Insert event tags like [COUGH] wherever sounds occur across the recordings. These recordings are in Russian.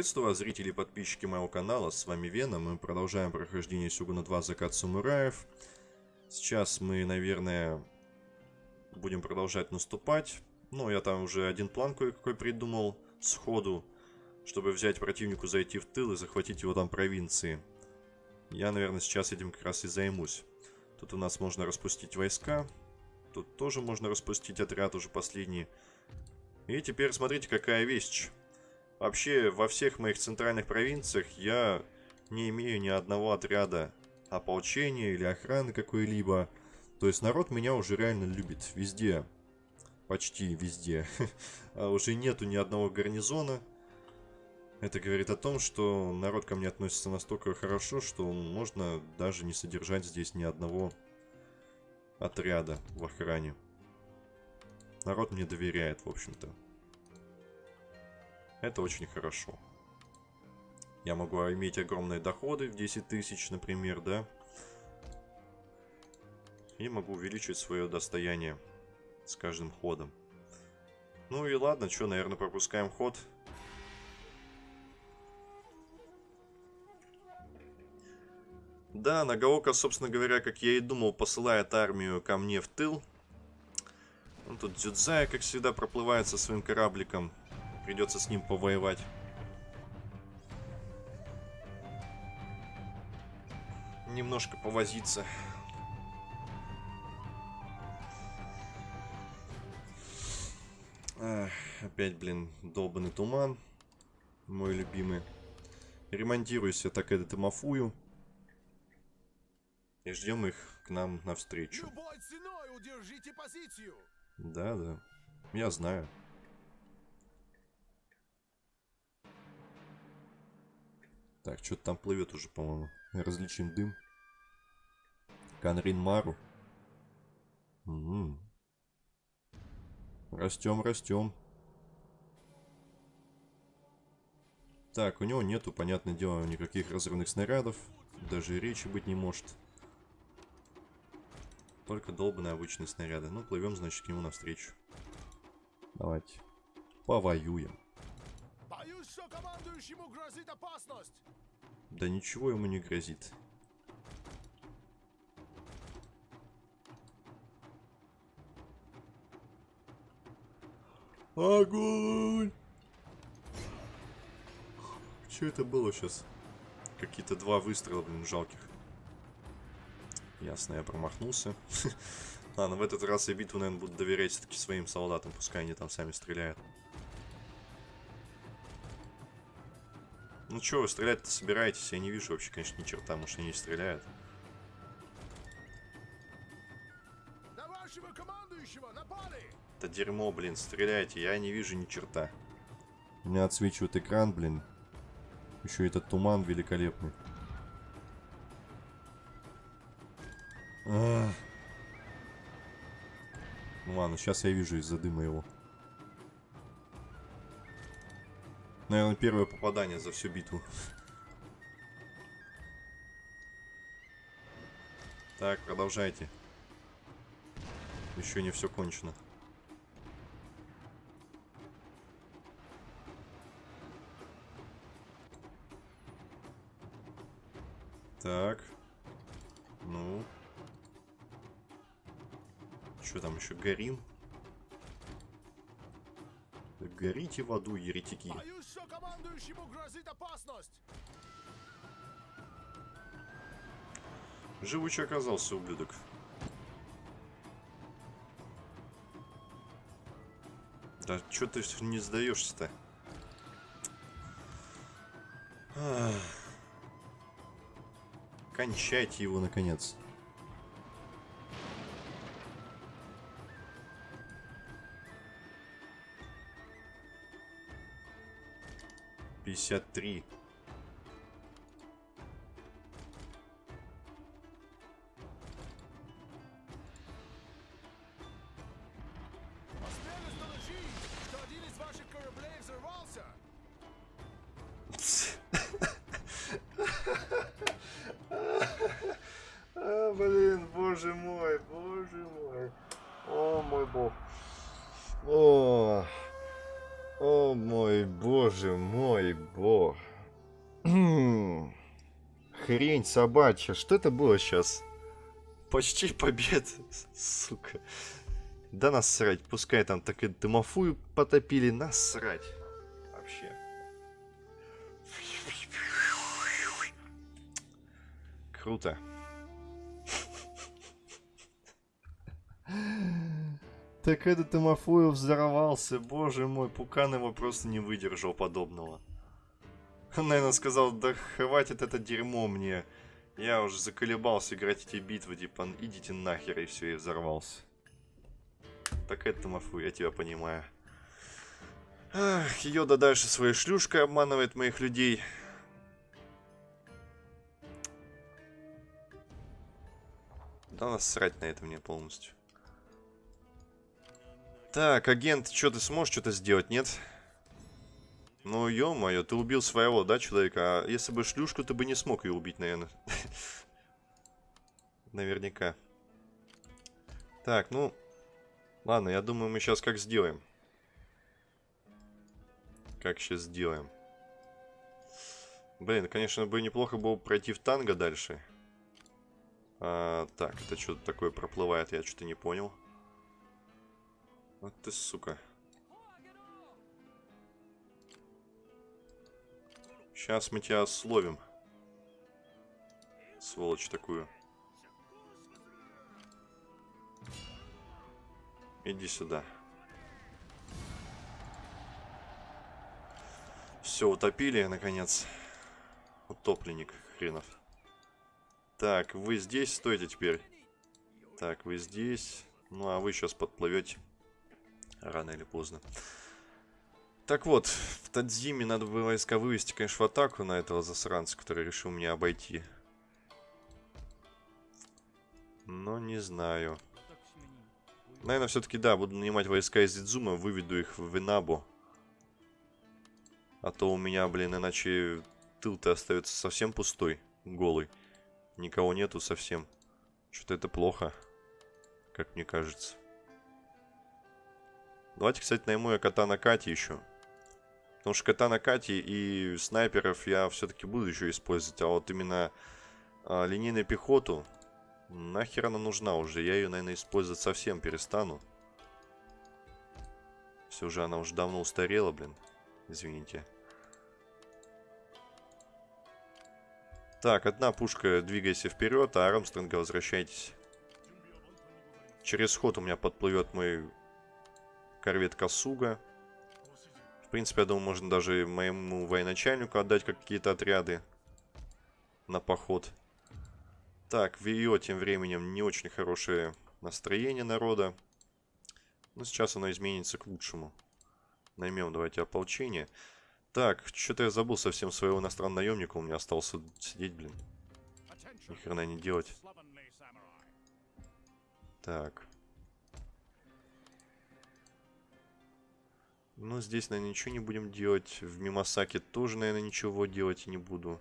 Приветствую вас, зрители и подписчики моего канала, с вами Вена, мы продолжаем прохождение Сюгуна 2 Закат Самураев. Сейчас мы, наверное, будем продолжать наступать. Ну, я там уже один план кое-какой придумал сходу, чтобы взять противнику, зайти в тыл и захватить его там провинции. Я, наверное, сейчас этим как раз и займусь. Тут у нас можно распустить войска, тут тоже можно распустить отряд уже последний. И теперь смотрите, какая вещь. Вообще, во всех моих центральных провинциях я не имею ни одного отряда ополчения или охраны какой-либо. То есть народ меня уже реально любит везде. Почти везде. [LAUGHS] а уже нету ни одного гарнизона. Это говорит о том, что народ ко мне относится настолько хорошо, что можно даже не содержать здесь ни одного отряда в охране. Народ мне доверяет, в общем-то. Это очень хорошо. Я могу иметь огромные доходы в 10 тысяч, например, да? И могу увеличить свое достояние с каждым ходом. Ну и ладно, что, наверное, пропускаем ход. Да, Нагаока, собственно говоря, как я и думал, посылает армию ко мне в тыл. Он тут Дзюдзая, как всегда, проплывает со своим корабликом. Придется с ним повоевать. Немножко повозиться. Ах, опять, блин, долбанный туман. Мой любимый. Ремонтируйся так этот Мафую. И ждем их к нам навстречу. Любой ценой удержите позицию. Да, да. Я знаю. Так, что-то там плывет уже, по-моему. Различим дым. Канрин Мару. Угу. Растем, растем. Так, у него нету, понятное дело, никаких разрывных снарядов. Даже речи быть не может. Только долбанные обычные снаряды. Ну, плывем, значит, к нему навстречу. Давайте. Повоюем. Что командующему грозит опасность. Да ничего ему не грозит. Огонь! Что это было сейчас? Какие-то два выстрела, блин, жалких. Ясно, я промахнулся. [LAUGHS] Ладно, в этот раз я битву, наверное, буду доверять все-таки своим солдатам, пускай они там сами стреляют. Ну что, вы стрелять-то собираетесь? Я не вижу вообще, конечно, ни черта, может они не стреляют. На вашего командующего напали! Это дерьмо, блин, стреляйте, я не вижу ни черта. У меня отсвечивает экран, блин. Еще этот туман великолепный. Ах. Ну ладно, сейчас я вижу из-за дыма его. Наверное, первое попадание за всю битву. Так, продолжайте. Еще не все кончено. Так. Ну. Что там еще? Горим? Горите в аду, еретики. Боюсь, что командующему грозит опасность. Живучий оказался, ублюдок. Да что ты не сдаешься-то? Кончайте его, наконец. 53. Собачья. Что это было сейчас? Почти победа, сука. Да насрать, пускай там так и дымофую потопили, насрать. Вообще. Круто. Так этот Тимофеев взорвался, боже мой, Пукан его просто не выдержал подобного. Он, наверное, сказал, да хватит это дерьмо мне. Я уже заколебался играть эти битвы, типа, идите нахер, и все, и взорвался. Так это Тимофу, я тебя понимаю. Ах, Йода дальше своей шлюшкой обманывает моих людей. Да насрать на это мне полностью. Так, агент, что ты сможешь что-то сделать, нет? Ну, ё-моё, ты убил своего, да, человека? А если бы шлюшку, ты бы не смог ее убить, наверное. [LAUGHS] Наверняка. Так, ну... Ладно, я думаю, мы сейчас как сделаем. Как сейчас сделаем. Блин, конечно, бы неплохо было пройти в танго дальше. А, так, это что-то такое проплывает, я что-то не понял. Вот ты, сука. Сейчас мы тебя словим. Сволочь такую. Иди сюда. Все, утопили, наконец. Утопленник хренов. Так, вы здесь стойте теперь. Так, вы здесь. Ну, а вы сейчас подплывете. Рано или поздно. Так вот, в Тадзиме надо было войска вывести, конечно, в атаку на этого засранца, который решил меня обойти. Но не знаю. Наверное, все-таки, да, буду нанимать войска из Идзума, выведу их в Винабу. А то у меня, блин, иначе тыл-то остается совсем пустой, голый. Никого нету совсем. Что-то это плохо, как мне кажется. Давайте, кстати, найму я кота на Кате еще. Потому что кота на Кате и снайперов я все-таки буду еще использовать. А вот именно а, линейную пехоту, нахер она нужна уже? Я ее, наверное, использовать совсем перестану. Все же она уже давно устарела, блин. Извините. Так, одна пушка, двигайся вперед, а Армстронга возвращайтесь. Через ход у меня подплывет мой корвет Касуга. Принципе, я думаю, можно даже моему военачальнику отдать какие-то отряды на поход. Так, в ее тем временем не очень хорошее настроение народа. Но сейчас оно изменится к лучшему. Наймем давайте ополчение. Так, что-то я забыл совсем своего иностранного наемника. У меня остался сидеть, блин. Ни хрена не делать. Так. Ну, здесь, наверное, ничего не будем делать. В Мимасаке тоже, наверное, ничего делать не буду.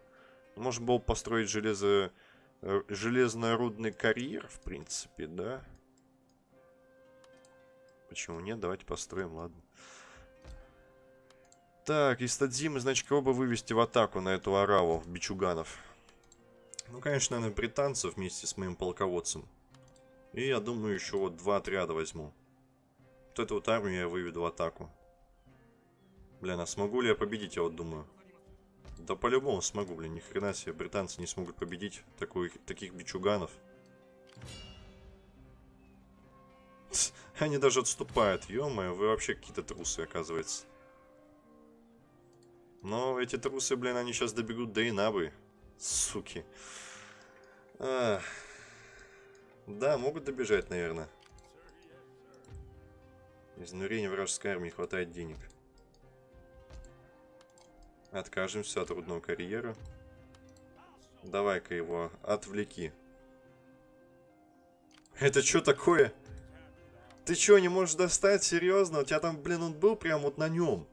Можно было построить железо... Э, железнорудный карьер, в принципе, да? Почему нет? Давайте построим, ладно. Так, из Тадзимы, значит, кого бы вывести в атаку на эту араву бичуганов? Ну, конечно, наверное, британцев вместе с моим полководцем. И я думаю, еще вот два отряда возьму. Вот эту вот армию я выведу в атаку. Блин, а смогу ли я победить, я вот думаю. Да по-любому смогу, блин, ни хрена себе, британцы не смогут победить такой, таких бичуганов. [LAUGHS] Они даже отступают, ё-моё, вы вообще какие-то трусы, оказывается. Но эти трусы, блин, они сейчас добегут до Инабы. Суки. А, да, могут добежать, наверное. Изнурения вражеской армии хватает денег. Откажемся от рудного карьера. Давай-ка его отвлеки. Это что такое? Ты что, не можешь достать? Серьезно? У тебя там, блин, он был прям вот на нем.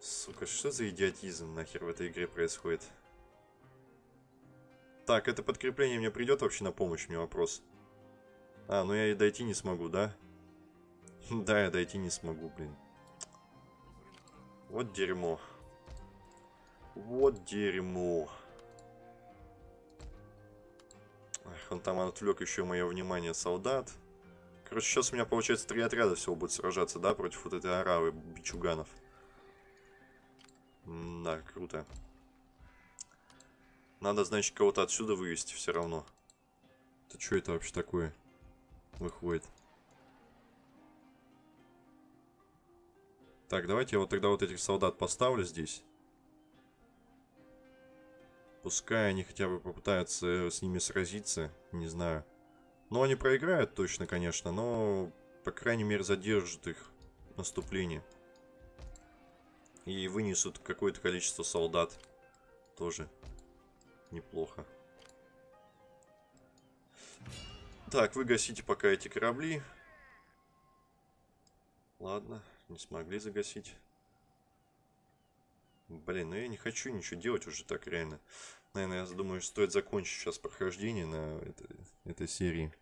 Сука, что за идиотизм нахер в этой игре происходит? Так, это подкрепление мне придет вообще на помощь, мне вопрос. А, ну я и дойти не смогу, да? [LAUGHS] Да, я дойти не смогу, блин. Вот дерьмо. Вот дерьмо. Ах, он там отвлек еще мое внимание солдат. Короче, сейчас у меня получается три отряда всего будет сражаться, да, против вот этой аравы бичуганов. Да, круто. Надо, значит, кого-то отсюда вывести все равно. Это что это вообще такое? Выходит. Так, давайте я вот тогда вот этих солдат поставлю здесь. Пускай они хотя бы попытаются с ними сразиться, не знаю. Ну, они проиграют точно, конечно, но, по крайней мере, задержат их наступление. И вынесут какое-то количество солдат. Тоже неплохо. Так, вы гасите пока эти корабли. Ладно, не смогли загасить. Блин, ну я не хочу ничего делать уже так реально. Наверное, я думаю, стоит закончить сейчас прохождение на этой, этой серии.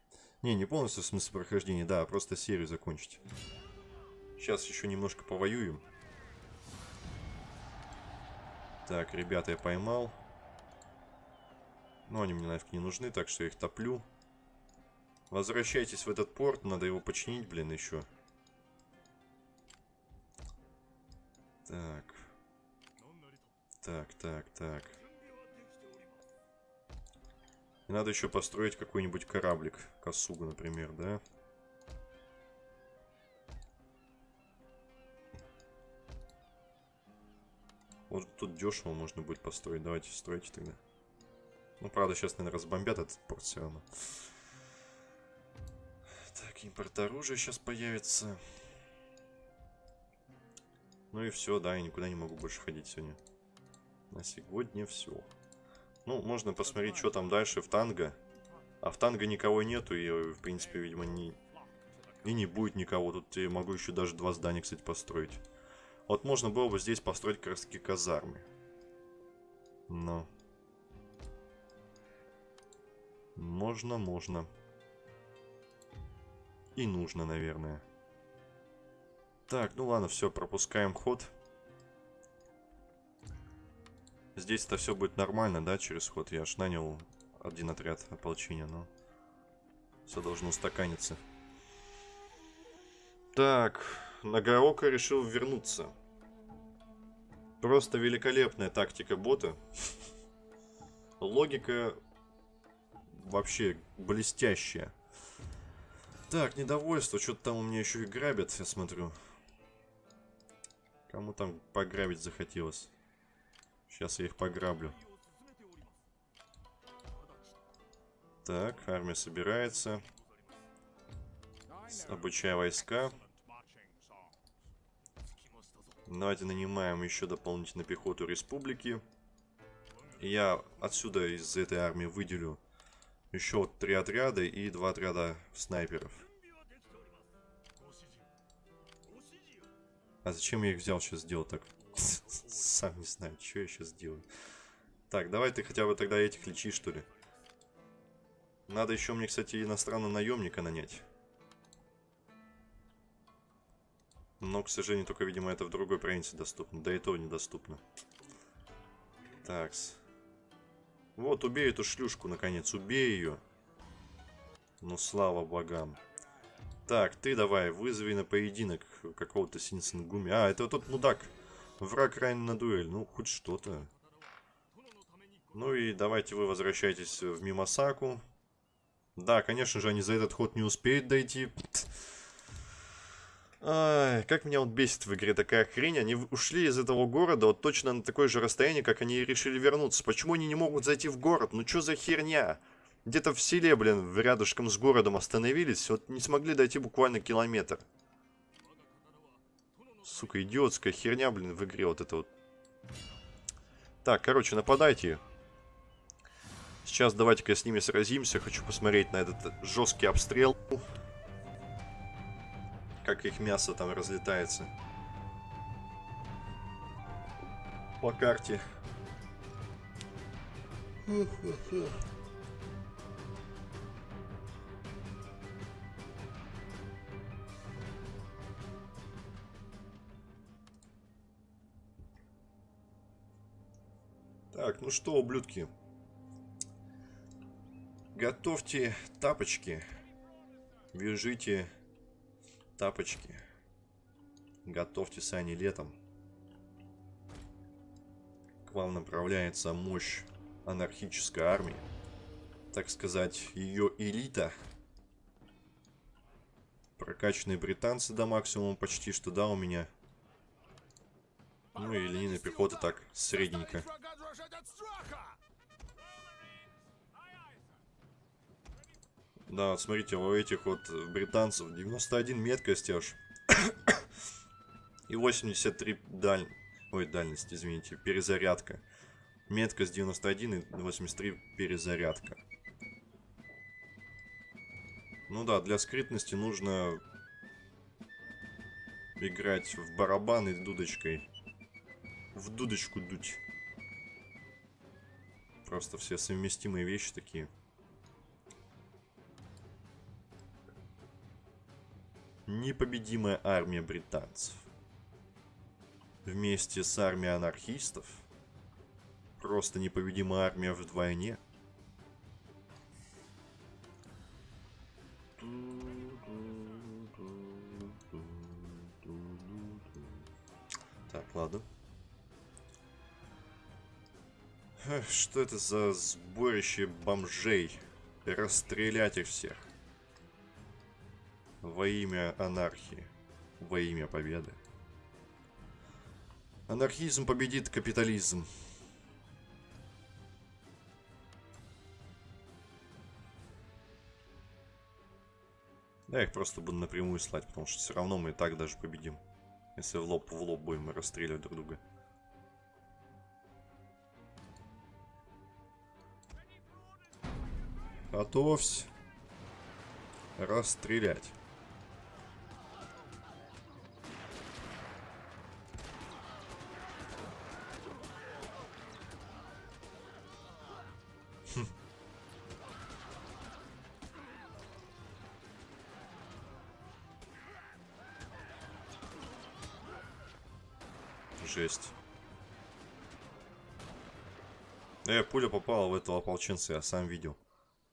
Не, не полностью в смысле прохождения, да, а просто серию закончить. Сейчас еще немножко повоюем. Так, ребята, я поймал. Но они мне нафиг не нужны, так что я их топлю. Возвращайтесь в этот порт, надо его починить, блин, еще. Так. Так, так, так. Надо еще построить какой-нибудь кораблик. Косугу, например, да? Вот тут дешево можно будет построить. Давайте стройте тогда. Ну, правда, сейчас, наверное, разбомбят этот порт все равно. Так, импорт оружия сейчас появится. Ну и все, да, я никуда не могу больше ходить сегодня. На сегодня все. Ну, можно посмотреть, что там дальше в танго. А в танго никого нету, и, в принципе, видимо, не... И не будет никого. Тут я могу еще даже два здания, кстати, построить. Вот можно было бы здесь построить как казармы. Но... Можно, можно. И нужно, наверное. Так, ну ладно, все, пропускаем ход. Здесь это все будет нормально, да, через ход. Я аж нанял один отряд ополчения, но все должно устаканиться. Так, Нагаока решил вернуться. Просто великолепная тактика бота. Логика вообще блестящая. Так, недовольство. Что-то там у меня еще и грабят, я смотрю. Кому там пограбить захотелось? Сейчас я их пограблю. Так, армия собирается. Обучая войска. Давайте нанимаем еще дополнительно пехоту республики. Я отсюда из этой армии выделю еще три отряда и два отряда снайперов. А зачем я их взял сейчас сделал так? [LAUGHS] Сам не знаю, что я сейчас делаю. Так, давай ты хотя бы тогда этих лечи, что ли. Надо еще мне, кстати, иностранного наемника нанять. Но, к сожалению, только, видимо, это в другой провинции доступно. Да и то недоступно. Такс. Вот, убей эту шлюшку, наконец. Убей ее. Ну, слава богам. Так, ты давай, вызови на поединок какого-то Синсенгуми. А, это тот мудак. Враг ранен на дуэль. Ну, хоть что-то. Ну и давайте вы возвращайтесь в Мимасаку. Да, конечно же, они за этот ход не успеют дойти. Ай, как меня вот бесит в игре такая хрень. Они ушли из этого города вот точно на такое же расстояние, как они решили вернуться. Почему они не могут зайти в город? Ну что за херня? Где-то в селе, блин, рядышком с городом остановились. Вот не смогли дойти буквально километр. Сука, идиотская херня, блин, в игре вот это вот. Так, короче, нападайте. Сейчас давайте-ка с ними сразимся. Хочу посмотреть на этот жесткий обстрел как их мясо там разлетается. По карте. Ну что, ублюдки. Готовьте тапочки. Вяжите тапочки. Готовьте сани летом. К вам направляется мощь анархической армии. Так сказать, ее элита. Прокачанные британцы до максимума почти что, да, у меня. Ну и линейная пехота так, средненько. Да, вот смотрите, у этих вот британцев 91 меткость аж. И 83 даль... Ой, дальность, извините, перезарядка. Меткость 91 и 83 перезарядка. Ну да, для скрытности нужно играть в барабаны дудочкой. В дудочку дуть. Просто все совместимые вещи такие. Непобедимая армия британцев. Вместе с армией анархистов. Просто непобедимая армия вдвойне. Так, ладно. Что это за сборище бомжей? Расстрелять их всех. Во имя анархии. Во имя победы. Анархизм победит капитализм. Я их просто буду напрямую слать, потому что все равно мы и так даже победим. Если в лоб в лоб будем расстреливать друг друга. Готовься. Расстрелять. Хм. Жесть. Э, пуля попала в этого ополченца, я сам видел.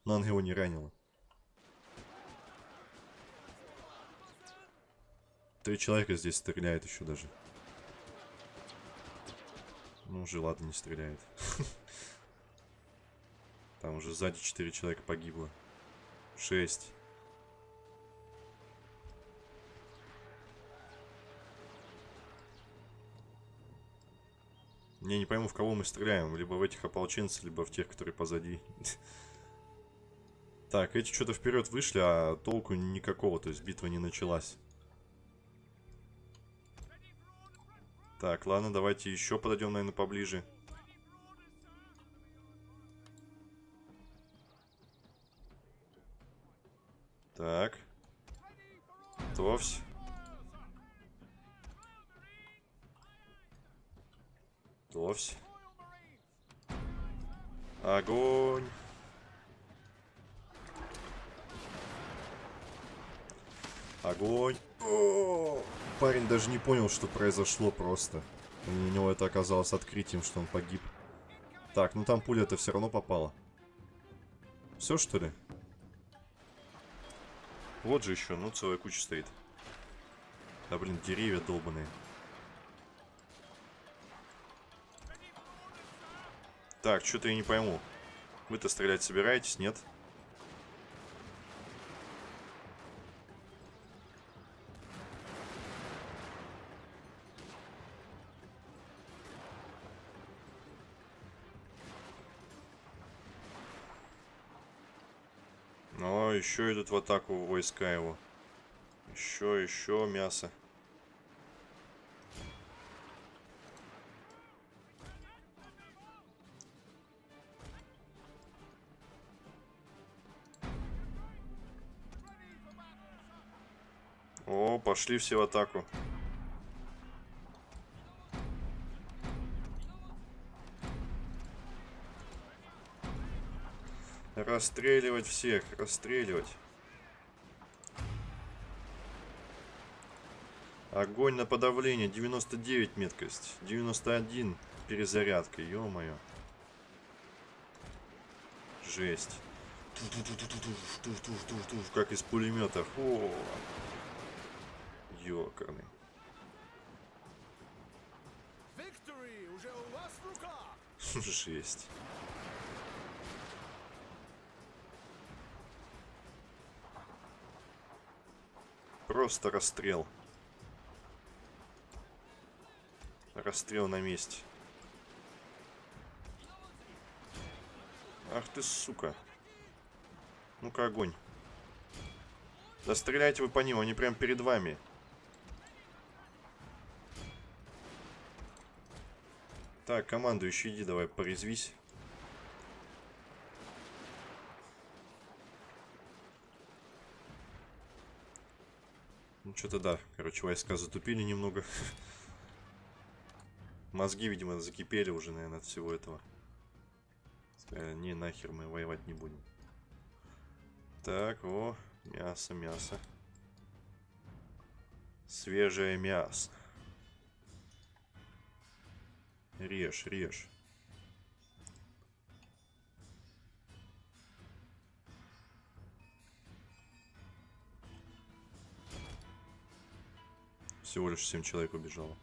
Но она его не ранила. Три человека здесь стреляет еще даже. Ну, уже ладно, не стреляет. [LAUGHS] Там уже сзади четыре человека погибло. Шесть. Я не пойму, в кого мы стреляем. Либо в этих ополченцев, либо в тех, которые позади. [LAUGHS] Так, эти что-то вперед вышли, а толку никакого, то есть битва не началась. Так, ладно, давайте еще подойдем, наверное, поближе. Так. Готовься. Готовься. Огонь. Огонь. О, парень даже не понял, что произошло просто. У него это оказалось открытием, что он погиб. Так, ну там пуля-то все равно попала. Все, что ли? Вот же еще, ну целая куча стоит. Да блин, деревья долбаные. Так, что-то я не пойму. Вы-то стрелять собираетесь, нет? О, еще идут в атаку войска его. Еще, еще мясо. О, пошли все в атаку. Расстреливать всех, расстреливать. Огонь на подавление, 99 меткость, 91 перезарядка, ё-моё. Жесть. Как из пулемета. О, ёкарный. [LAUGHS] Жесть. Просто расстрел. Расстрел на месте. Ах ты, сука. Ну-ка, огонь. Да стреляйте вы по ним, они прям перед вами. Так, командующий, иди давай, порезвись. Ну, что-то да. Короче, войска затупили немного. Мозги, видимо, закипели уже, наверное, от всего этого. Сказали, не, нахер мы воевать не будем. Так, о, мясо, мясо. Свежее мясо. Режь, режь. Всего лишь 7 человек убежало.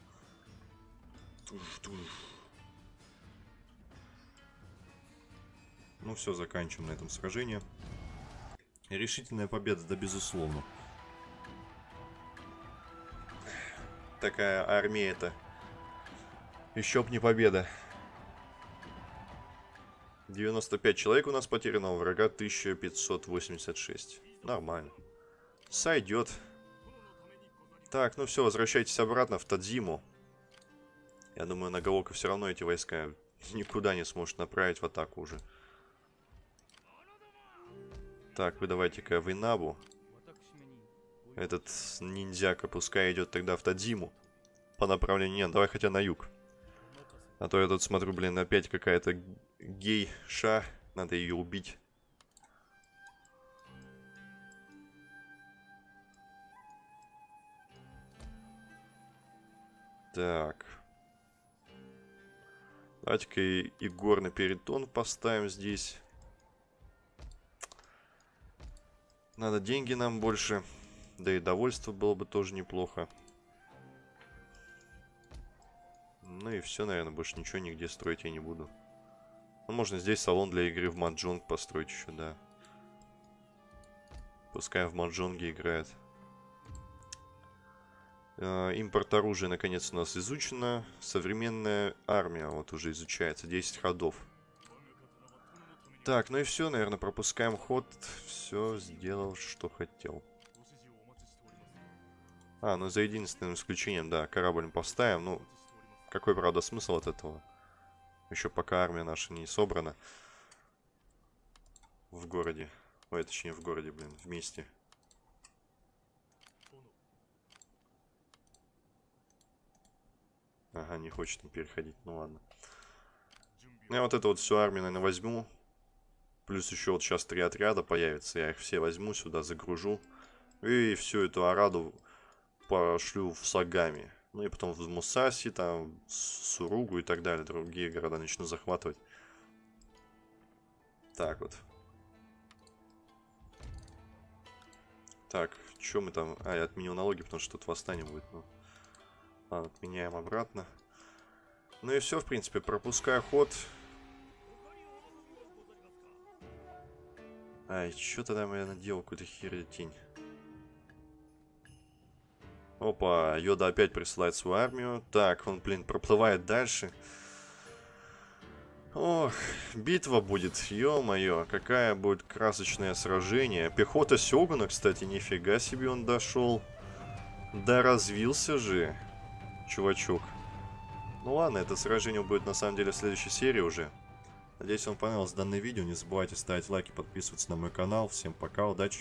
Ну все, заканчиваем на этом сражение. Решительная победа, да безусловно. Такая армия это. Еще б не победа. 95 человек у нас потеряно, у врага 1586. Нормально. Сойдет. Так, ну все, возвращайтесь обратно в Тадзиму. Я думаю, Нагаока все равно эти войска [LAUGHS] никуда не сможет направить в атаку уже. Так, вы давайте-ка в Инабу. Этот ниндзяка пускай идет тогда в Тадзиму. По направлению... Нет, давай хотя на юг. А то я тут смотрю, блин, опять какая-то гей-ша. Надо ее убить. Так. Давайте-ка и, и горный перитон поставим здесь. Надо деньги нам больше. Да и довольство было бы тоже неплохо. Ну и все, наверное, больше ничего нигде строить я не буду. Ну, можно здесь салон для игры в Маджонг построить еще, да. Пускай в Маджонге играет. Э, Импорт оружия наконец у нас изучено. Современная армия вот уже изучается. 10 ходов. Так, ну и все, наверное, пропускаем ход. Все сделал, что хотел. А, ну за единственным исключением, да, корабль поставим. Ну, какой, правда, смысл от этого? Еще пока армия наша не собрана. В городе. Ой, точнее, в городе, блин, вместе. Ага, не хочет он переходить, ну ладно. Ну, я вот эту вот всю армию, наверное, возьму. Плюс еще вот сейчас три отряда появятся. Я их все возьму сюда, загружу. И всю эту Араду пошлю в Сагами. Ну и потом в Мусаси, там, Суругу и так далее. Другие города начну захватывать. Так вот. Так, что мы там... А, я отменил налоги, потому что тут восстание будет. Ну. Ладно, отменяем обратно. Ну и все, в принципе, пропускаю ход. Ай, что тогда я наделал какую-то херень? Опа, Йода опять присылает свою армию. Так, он, блин, проплывает дальше. Ох, битва будет, ё-моё, какая будет красочное сражение. Пехота Сёгуна, кстати, нифига себе он дошел. Да развился же, чувачок. Ну ладно, это сражение будет на самом деле в следующей серии уже. Надеюсь, вам понравилось данное видео. Не забывайте ставить лайки, подписываться на мой канал. Всем пока, удачи!